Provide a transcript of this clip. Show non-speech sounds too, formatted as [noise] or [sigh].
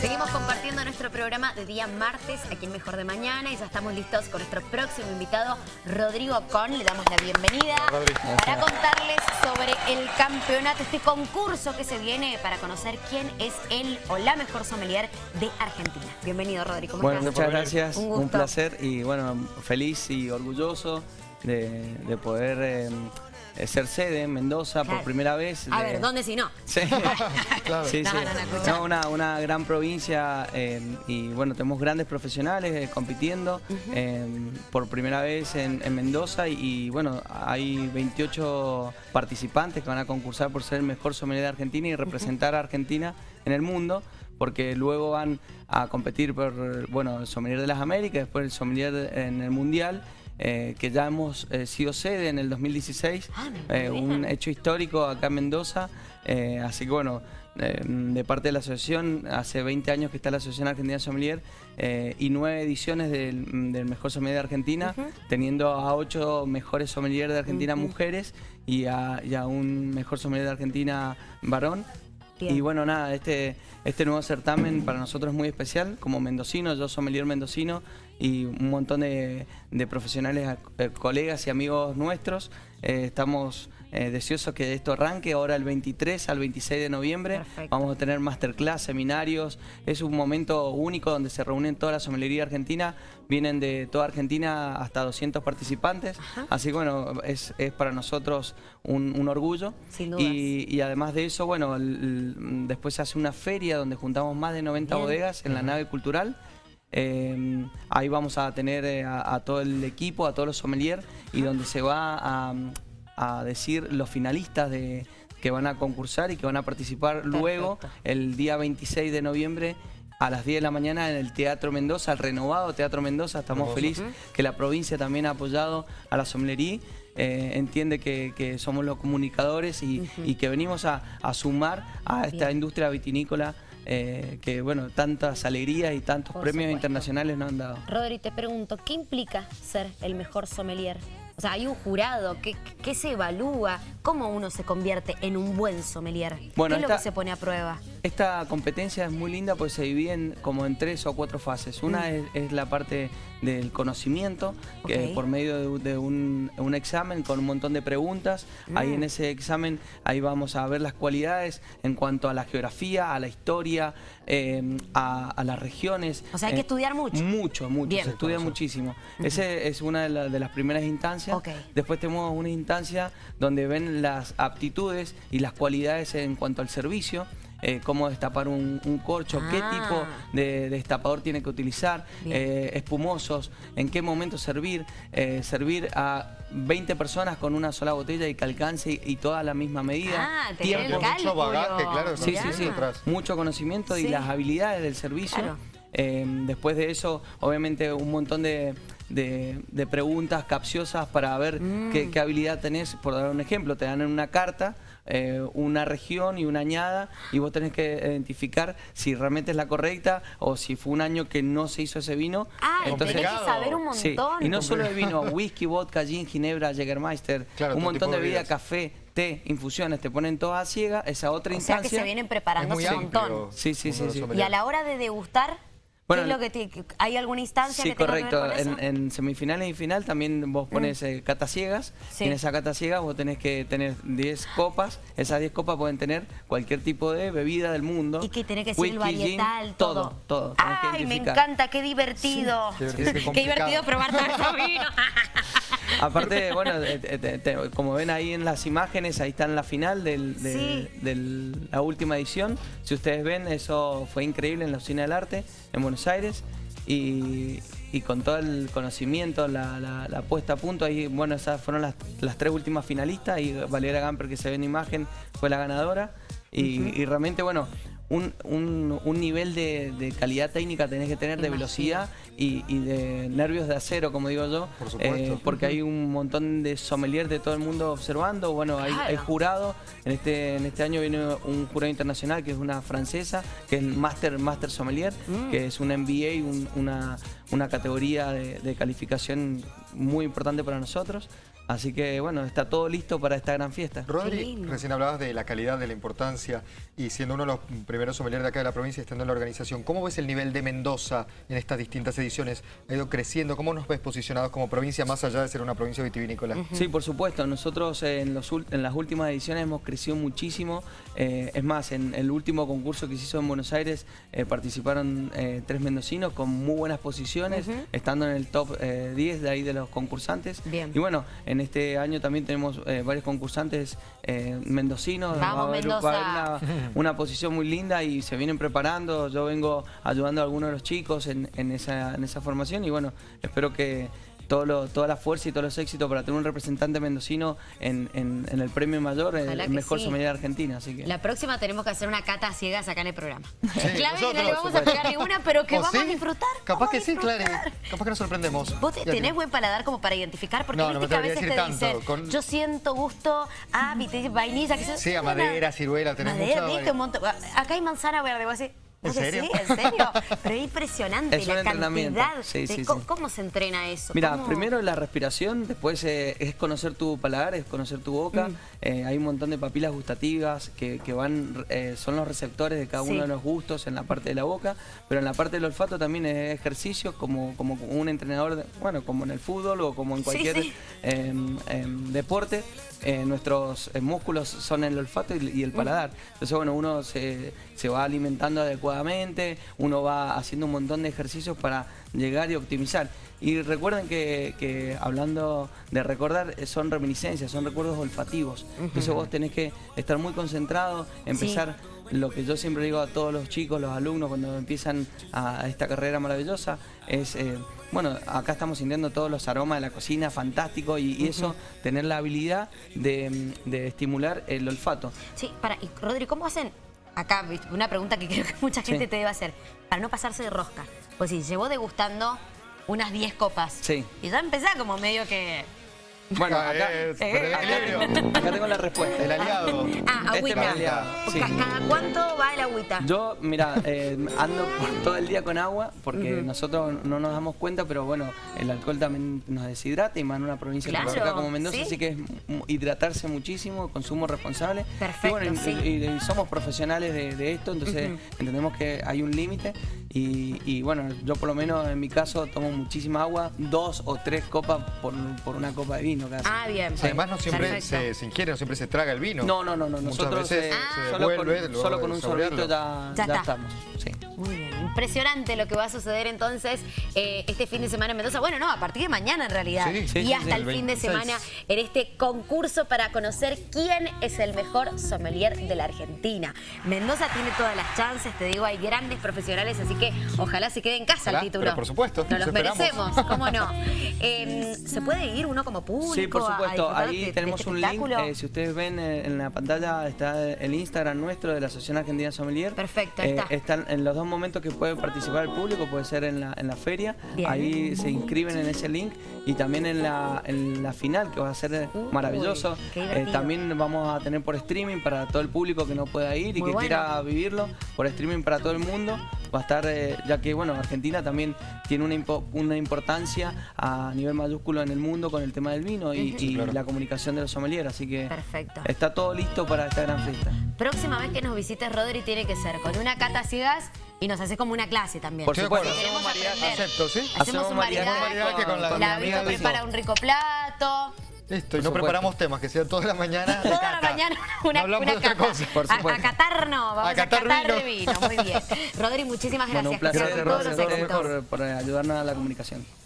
Seguimos compartiendo nuestro programa de día martes aquí en Mejor de Mañana y ya estamos listos con nuestro próximo invitado, Rodrigo Con. Le damos la bienvenida para contarles sobre el campeonato, este concurso que se viene para conocer quién es el o la mejor sommelier de Argentina. Bienvenido, Rodrigo. ¿Cómo bueno, estás? muchas gracias. Un placer y bueno, feliz y orgulloso de, de poder eh, ser sede en Mendoza Claro. por primera vez. A de- ver, ¿dónde si no? Sí, [laughs] sí, No, sí. no, no, escucha. No, una, una gran provincia eh, y bueno, tenemos grandes profesionales eh, compitiendo eh, por primera vez en, en Mendoza y, y, bueno, hay 28 participantes que van a concursar por ser el mejor sommelier de Argentina y representar a Argentina en el mundo porque luego van a competir por, bueno, el sommelier de las Américas, después el sommelier en el Mundial, eh, que ya hemos eh, sido sede en el 2016, Ah, eh, un hecho histórico acá en Mendoza, así que bueno, de parte de la asociación, hace 20 años que está la Asociación Argentina Sommelier y nueve ediciones del, del Mejor Sommelier de Argentina, teniendo a ocho mejores sommeliers de Argentina mujeres y a, y a un mejor sommelier de Argentina varón. Bien. Y bueno, nada, este, este nuevo certamen para nosotros es muy especial, como mendocino, yo sommelier mendocino y un montón de, de profesionales, eh, colegas y amigos nuestros. Eh, estamos eh, deseosos que esto arranque ahora el 23 al 26 de noviembre. Perfecto. Vamos a tener masterclass, seminarios. Es un momento único donde se reúnen toda la sommelería argentina. Vienen de toda Argentina hasta 200 participantes. Así que bueno, es, es para nosotros un, un orgullo. Sin dudas. Y, y además de eso, bueno, el- el- después se hace una feria donde juntamos más de 90 Bien. bodegas en la nave cultural. Eh, ahí vamos a tener eh, a, a todo el equipo, a todos los sommeliers y donde se va a, a decir los finalistas de, que van a concursar y que van a participar luego el día 26 de noviembre a las 10 de la mañana en el Teatro Mendoza, el renovado Teatro Mendoza. Estamos felices que la provincia también ha apoyado a la sommelería. eh, entiende que, que somos los comunicadores y, y que venimos a, a sumar a esta Bien. industria vitinícola eh, que, bueno, tantas alegrías y tantos Por premios supuesto. internacionales nos han dado. Rodri, te pregunto, ¿qué implica ser el mejor sommelier? O sea, hay un jurado, ¿qué, qué se evalúa? ¿Cómo uno se convierte en un buen sommelier? Bueno, ¿Qué es lo que se pone a prueba? Esta competencia es muy linda porque se divide en- como en tres o cuatro fases. Una es, es la parte del conocimiento, que Mm. Ok. por medio de, de un, un examen con un montón de preguntas. Ahí Mm. en ese examen, ahí vamos a ver las cualidades en cuanto a la geografía, a la historia, eh, a, a las regiones. O sea, hay que estudiar mucho. Mucho, mucho. Bien. Se estudia muchísimo. Esa es una de, la- de las primeras instancias. Después tenemos una instancia donde ven las aptitudes y las cualidades en cuanto al servicio, eh, cómo destapar un, un corcho, qué Ah. tipo de destapador tiene que utilizar, eh, espumosos, en qué momento servir, eh, servir a 20 personas con una sola botella y que alcance y, y toda la misma medida. Ah, tener el Tiempo. Mucho bagaje, claro, Sí, sí, sí. Atrás. Mucho conocimiento Sí. y las habilidades del servicio. Claro. Eh, después de eso, obviamente, un montón de, de- de preguntas capciosas para ver Mm. qué, qué habilidad tenés. Por dar un ejemplo, te dan en una carta eh, una región y una añada y vos tenés que identificar si realmente es la correcta o si fue un año que no se hizo ese vino. Ah, Entonces- tenés que saber un montón. Sí, y no solo el vino, whisky, vodka, gin, ginebra, Jägermeister, Claro, un montón de de bebidas, bebidas. café, té, infusiones, te ponen todas a ciega, esa otra O sea instancia. que se vienen preparando un montón. Sí, sí, sí, sí. Y a la hora de degustar, Bueno, ¿qué es lo que te- ¿hay alguna instancia Sí, que tenga correcto. que ver con eso? En, en semifinales y final también vos pones eh, catas ciegas. Sí. Y en esa cata ciega vos tenés que tener 10 copas. Esas 10 copas pueden tener cualquier tipo de bebida del mundo. Y que tenés que ser el Whisky, gin, varietal, todo. todo. todo. Ay, me encanta, qué divertido. Qué Qué, divertido, qué divertido complicado. probar tanto vino. [laughs] Aparte, bueno, eh, te- te- te- como ven ahí en las imágenes, ahí está en la final del- de Sí. del- la última edición. Si ustedes ven, eso fue increíble en la Usina del Arte, en Buenos Aires. Y, y con todo el conocimiento, la, la- la puesta a punto, ahí, bueno, esas fueron las, las tres últimas finalistas. Y Valeria Gamper, que se ve en imagen, fue la ganadora. Y, y realmente, bueno, un, un- un nivel de, de calidad técnica tenés que tener, de velocidad y, y de nervios de acero, como digo yo. Por supuesto. Eh, porque hay un montón de sommeliers de todo el mundo observando. Bueno, hay, Claro. hay jurado. En este, en este año viene un jurado internacional que es una francesa, que es el Master, Master Sommelier, Mm. que es un MBA, un- una, una categoría de, de calificación muy importante para nosotros. Así que bueno, está todo listo para esta gran fiesta. Rodri, recién hablabas de la calidad, de la importancia y siendo uno de los primeros sommeliers de acá de la provincia, estando en la organización, ¿cómo ves el nivel de Mendoza en estas distintas ediciones? ¿Ha ido creciendo? ¿Cómo nos ves posicionados como provincia más allá de ser una provincia vitivinícola? Sí, por supuesto. Nosotros en, los, en las últimas ediciones hemos crecido muchísimo. Eh, es más, en el último concurso que se hizo en Buenos Aires eh, participaron eh, tres mendocinos con muy buenas posiciones, estando en el top 10 de ahí de los concursantes. Bien. Y bueno, en este año también tenemos varios concursantes mendocinos. Vamos, Mendoza. [laughs] una, posición muy linda y se vienen preparando. Yo vengo ayudando a algunos de los chicos en, esa, en esa formación y bueno, espero que todo toda la fuerza y todos los éxitos para tener un representante mendocino en, el premio mayor, el, mejor sí. de Argentina. Así que... La próxima tenemos que hacer una cata ciegas acá en el programa. clave, no le vamos a pegar ninguna, pero que vamos a disfrutar. Capaz que sí, claro. Capaz que nos sorprendemos. ¿Vos tenés buen paladar como para identificar? Porque no, viste que a veces te dicen, yo siento gusto a vainilla. Que sí, a madera, ciruela, tenés madera, mucha... un montón. Acá hay manzana verde, vos decís, ¿En serio? Sí, en serio. Pero es impresionante la cantidad. ¿cómo, se entrena eso? Mira, primero la respiración, después eh, es conocer tu paladar, es conocer tu boca. Mm. Eh, hay un montón de papilas gustativas que, van, eh, son los receptores de cada uno de los gustos en la parte de la boca, pero en la parte del olfato también es ejercicio como, como un entrenador, bueno, como en el fútbol o como en cualquier em, em, deporte. nuestros músculos son el olfato y, el paladar. Entonces, bueno, uno se, se va alimentando adecuadamente uno va haciendo un montón de ejercicios para llegar y optimizar. Y recuerden que, hablando de recordar, son reminiscencias, son recuerdos olfativos. Entonces vos tenés que estar muy concentrado, empezar lo que yo siempre digo a todos los chicos, los alumnos, cuando empiezan a, esta carrera maravillosa, es... Eh, bueno, acá estamos sintiendo todos los aromas de la cocina, fantástico, y, eso, tener la habilidad de, de, estimular el olfato. Sí, para, y Rodri, ¿cómo hacen acá una pregunta que [laughs] creo que mucha gente te debe hacer, para no pasarse de rosca. Pues sí, llevó degustando unas 10 copas. Sí. Y ya empezaba como medio que bueno, acá, acá, tengo la respuesta. El aliado. Ah, este agüita. ¿Cada cuánto va el agüita? Yo, mira, eh, ando todo el día con agua porque nosotros no nos damos cuenta, pero bueno, el alcohol también nos deshidrata y más en una provincia como Mendoza, así que es hidratarse muchísimo, consumo responsable. Perfecto, y, somos profesionales de, esto, entonces entendemos que hay un límite y, bueno, yo por lo menos en mi caso tomo muchísima agua, dos o tres copas por, por una copa de vino. Ah, bien. Además no siempre se, se, ingiere, no siempre se traga el vino. No, no, no. no. Nosotros veces eh, se con, solo con un sorbito ya, ya, estamos. Muy bien. Impresionante lo que va a suceder entonces eh, este fin de semana en Mendoza. Bueno, no, a partir de mañana en realidad. y hasta el, fin de semana en este concurso para conocer quién es el mejor sommelier de la Argentina. Mendoza tiene todas las chances, te digo, hay grandes profesionales, así que ojalá se quede en casa el título. por supuesto. Nos los merecemos, cómo no. [laughs] Em, ¿Se puede ir uno como público? Sí, por supuesto. Ahí tenemos este un link. Eh, si ustedes ven eh, en la pantalla está el Instagram nuestro de la Asociación Argentina Sommelier. Perfecto, ahí está. Están en los dos momentos que puede participar el público, puede ser en la, en la feria, ahí se inscriben en ese link y también en la, en la final que va a ser maravilloso. Eh, también vamos a tener por streaming para todo el público que no pueda ir y que quiera vivirlo, por streaming para todo el mundo. Va a estar, eh, ya que bueno, Argentina también tiene una, una importancia a nivel mayúsculo en el mundo con el tema del vino y, la comunicación de los sommeliers, así que Perfecto. está todo listo para esta gran fiesta. Próxima vez que nos visites, Rodri, tiene que ser con una cata ciegas y nos hace como una clase también. Por supuesto. Hacemos maridaje. Acepto, ¿sí? Hacemos un maridaje, con, la, la Vito prepara un rico plato. Listo, y no preparamos temas, que sea toda la mañana Toda la mañana una, no una cata. Cosa, por supuesto. A, catar no, vamos a, catar, de vino. Muy bien. [laughs] Rodri, muchísimas gracias. Bueno, un placer, gracias, Rodri, por, por ayudarnos a la comunicación.